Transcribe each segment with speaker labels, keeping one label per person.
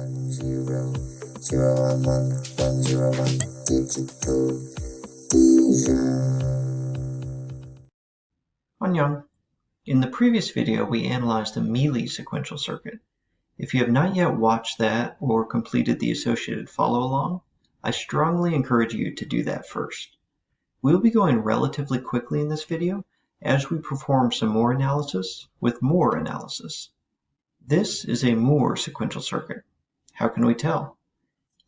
Speaker 1: one zero zero one one one zero one digital.
Speaker 2: Annyeong. In the previous video, we analyzed a Mealy sequential circuit. If you have not yet watched that or completed the associated follow-along, I strongly encourage you to do that first. We'll be going relatively quickly in this video as we perform some more analysis with more analysis. This is a Moore sequential circuit. How can we tell?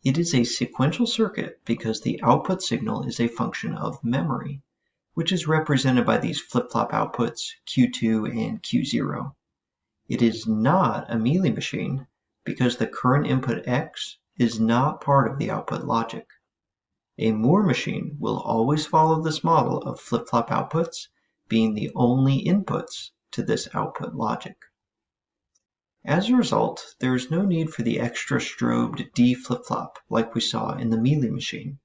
Speaker 2: It is a sequential circuit because the output signal is a function of memory, which is represented by these flip-flop outputs Q2 and Q0. It is not a Mealy machine because the current input X is not part of the output logic. A Moore machine will always follow this model of flip-flop outputs being the only inputs to this output logic. As a result, there is no need for the extra strobed D flip-flop like we saw in the Mealy machine.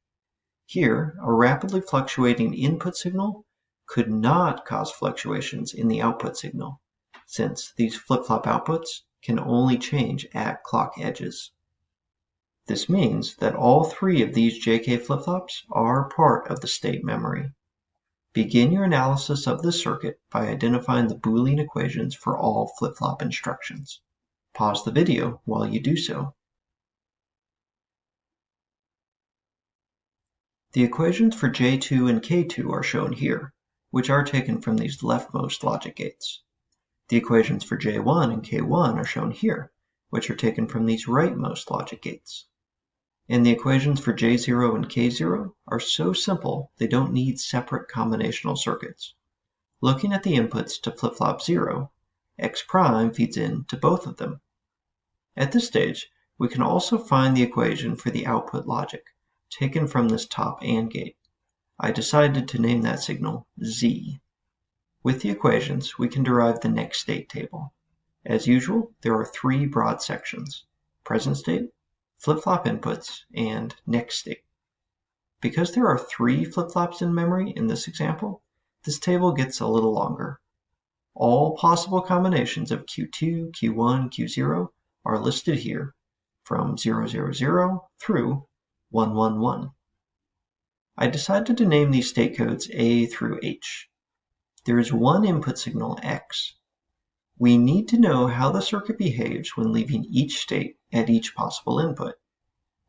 Speaker 2: Here, a rapidly fluctuating input signal could not cause fluctuations in the output signal, since these flip-flop outputs can only change at clock edges. This means that all three of these JK flip-flops are part of the state memory. Begin your analysis of this circuit by identifying the Boolean equations for all flip-flop instructions. Pause the video while you do so. The equations for J2 and K2 are shown here, which are taken from these leftmost logic gates. The equations for J1 and K1 are shown here, which are taken from these rightmost logic gates. And the equations for J0 and K0 are so simple they don't need separate combinational circuits. Looking at the inputs to flip-flop 0, x prime feeds in to both of them. At this stage, we can also find the equation for the output logic, taken from this top AND gate. I decided to name that signal Z. With the equations, we can derive the next state table. As usual, there are three broad sections, present state, flip-flop inputs, and next state. Because there are three flip-flops in memory in this example, this table gets a little longer. All possible combinations of Q2, Q1, Q0 are listed here from 000 through 111. I decided to name these state codes A through H. There is one input signal X. We need to know how the circuit behaves when leaving each state at each possible input.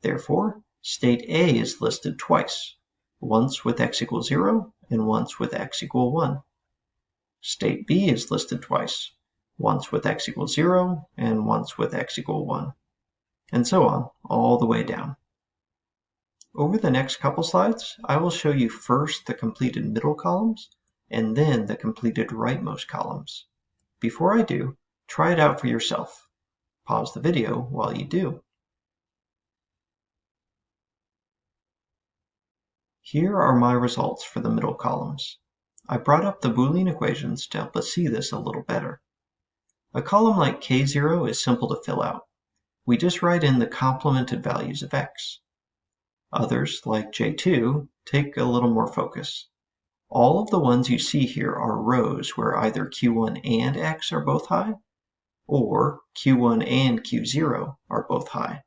Speaker 2: Therefore, state A is listed twice, once with x equals 0 and once with x equal 1. State B is listed twice, once with x equals 0, and once with x equal 1, and so on, all the way down. Over the next couple slides, I will show you first the completed middle columns, and then the completed rightmost columns. Before I do, try it out for yourself. Pause the video while you do. Here are my results for the middle columns. I brought up the Boolean equations to help us see this a little better. A column like K0 is simple to fill out. We just write in the complemented values of x. Others, like J2, take a little more focus. All of the ones you see here are rows where either Q1 and X are both high, or Q1 and Q0 are both high.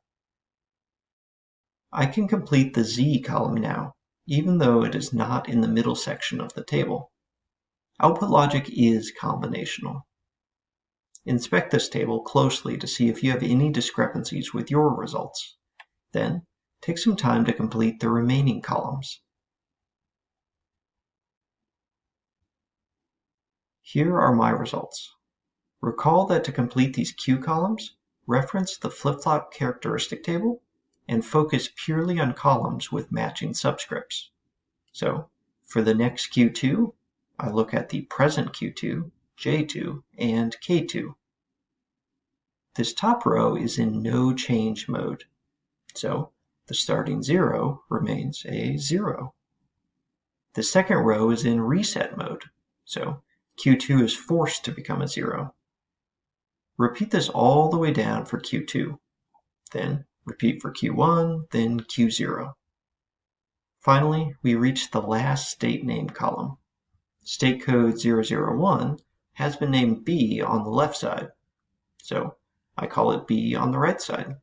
Speaker 2: I can complete the Z column now, even though it is not in the middle section of the table. Output logic is combinational. Inspect this table closely to see if you have any discrepancies with your results. Then, take some time to complete the remaining columns. Here are my results. Recall that to complete these Q columns, reference the flip-flop characteristic table and focus purely on columns with matching subscripts. So, for the next Q2, I look at the present Q2 J2, and K2. This top row is in no change mode, so the starting zero remains a zero. The second row is in reset mode, so Q2 is forced to become a zero. Repeat this all the way down for Q2, then repeat for Q1, then Q0. Finally, we reach the last state name column. State code 001 has been named B on the left side. So I call it B on the right side.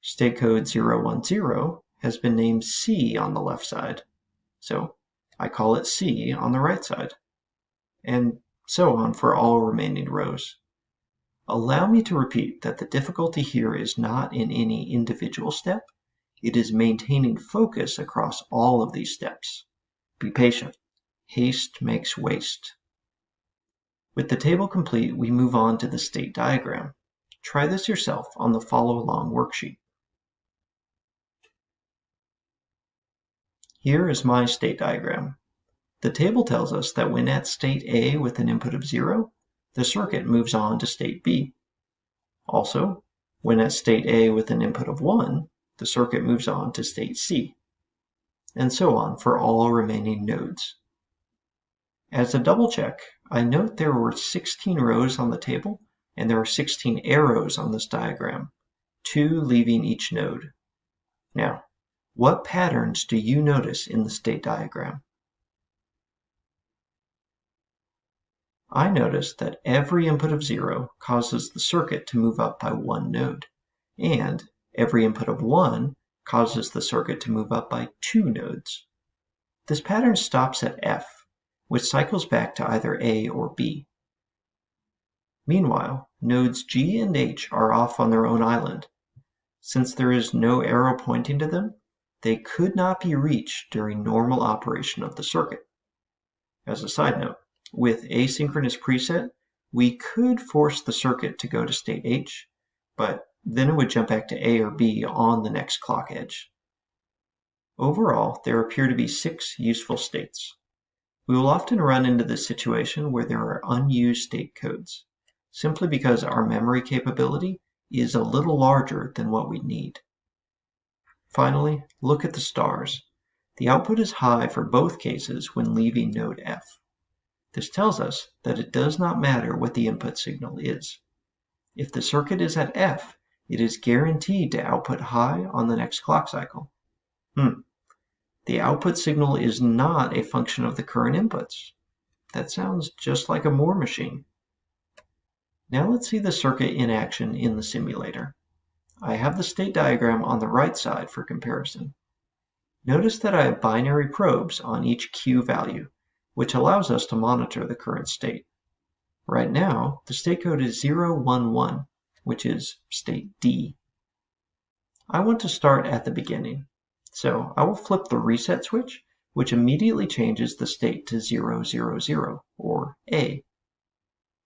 Speaker 2: State code 010 has been named C on the left side, so I call it C on the right side, and so on for all remaining rows. Allow me to repeat that the difficulty here is not in any individual step, it is maintaining focus across all of these steps. Be patient. Haste makes waste. With the table complete, we move on to the state diagram. Try this yourself on the follow along worksheet. Here is my state diagram. The table tells us that when at state A with an input of 0, the circuit moves on to state B. Also, when at state A with an input of 1, the circuit moves on to state C, and so on for all remaining nodes. As a double check, I note there were 16 rows on the table, and there are 16 arrows on this diagram, two leaving each node. Now, what patterns do you notice in the state diagram? I notice that every input of 0 causes the circuit to move up by one node, and Every input of 1 causes the circuit to move up by two nodes. This pattern stops at F, which cycles back to either A or B. Meanwhile, nodes G and H are off on their own island. Since there is no arrow pointing to them, they could not be reached during normal operation of the circuit. As a side note, with asynchronous preset, we could force the circuit to go to state H, but then it would jump back to A or B on the next clock edge. Overall, there appear to be six useful states. We will often run into this situation where there are unused state codes, simply because our memory capability is a little larger than what we need. Finally, look at the stars. The output is high for both cases when leaving node F. This tells us that it does not matter what the input signal is. If the circuit is at F, it is guaranteed to output high on the next clock cycle. Hmm. The output signal is not a function of the current inputs. That sounds just like a Moore machine. Now let's see the circuit in action in the simulator. I have the state diagram on the right side for comparison. Notice that I have binary probes on each Q value, which allows us to monitor the current state. Right now, the state code is 011, which is state D. I want to start at the beginning. So I will flip the reset switch, which immediately changes the state to 000, or A.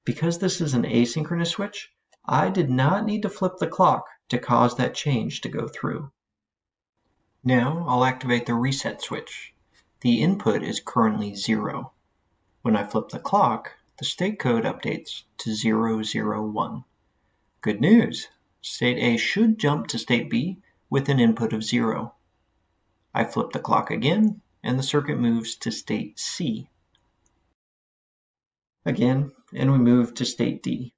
Speaker 2: Because this is an asynchronous switch, I did not need to flip the clock to cause that change to go through. Now I'll activate the reset switch. The input is currently 0. When I flip the clock, the state code updates to 001. Good news! State A should jump to state B with an input of 0. I flip the clock again, and the circuit moves to state C. Again, and we move to state D,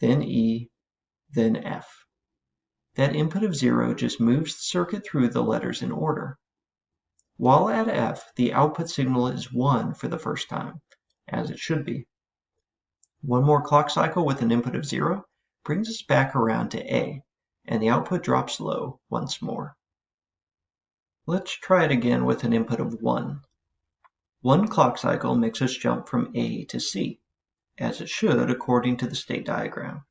Speaker 2: then E, then F. That input of 0 just moves the circuit through the letters in order. While at F, the output signal is 1 for the first time, as it should be. One more clock cycle with an input of 0, brings us back around to A, and the output drops low once more. Let's try it again with an input of 1. One clock cycle makes us jump from A to C, as it should according to the state diagram.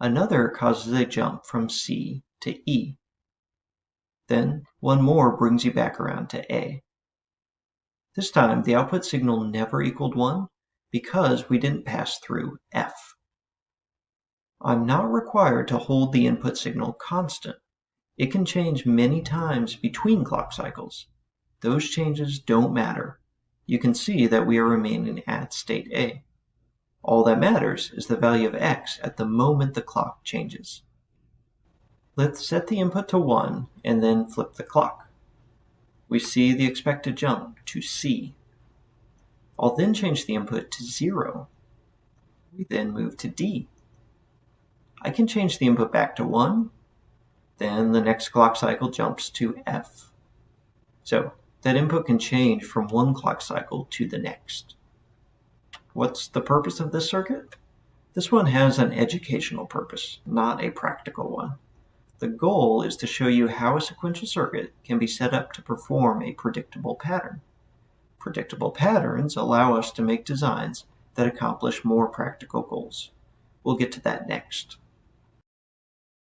Speaker 2: Another causes a jump from C to E. Then one more brings you back around to A. This time the output signal never equaled 1 because we didn't pass through F. I'm not required to hold the input signal constant. It can change many times between clock cycles. Those changes don't matter. You can see that we are remaining at state A. All that matters is the value of x at the moment the clock changes. Let's set the input to 1 and then flip the clock. We see the expected jump to C. I'll then change the input to 0. We then move to D. I can change the input back to 1. Then the next clock cycle jumps to F. So that input can change from one clock cycle to the next. What's the purpose of this circuit? This one has an educational purpose, not a practical one. The goal is to show you how a sequential circuit can be set up to perform a predictable pattern. Predictable patterns allow us to make designs that accomplish more practical goals. We'll get to that next.